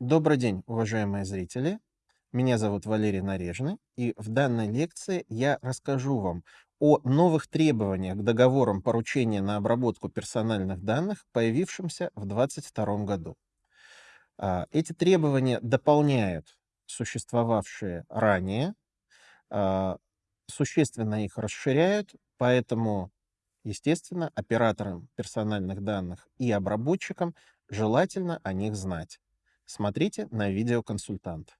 Добрый день, уважаемые зрители. Меня зовут Валерий Нарежный, и в данной лекции я расскажу вам о новых требованиях к договорам поручения на обработку персональных данных, появившимся в 2022 году. А, Эти требования дополняют существовавшие ранее, а, существенно их расширяют, поэтому, естественно, операторам персональных данных и обработчикам желательно о них знать. Смотрите на видеоконсультант.